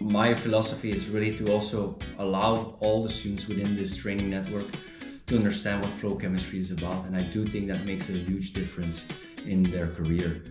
my philosophy is really to also allow all the students within this training network to understand what flow chemistry is about. And I do think that makes a huge difference in their career.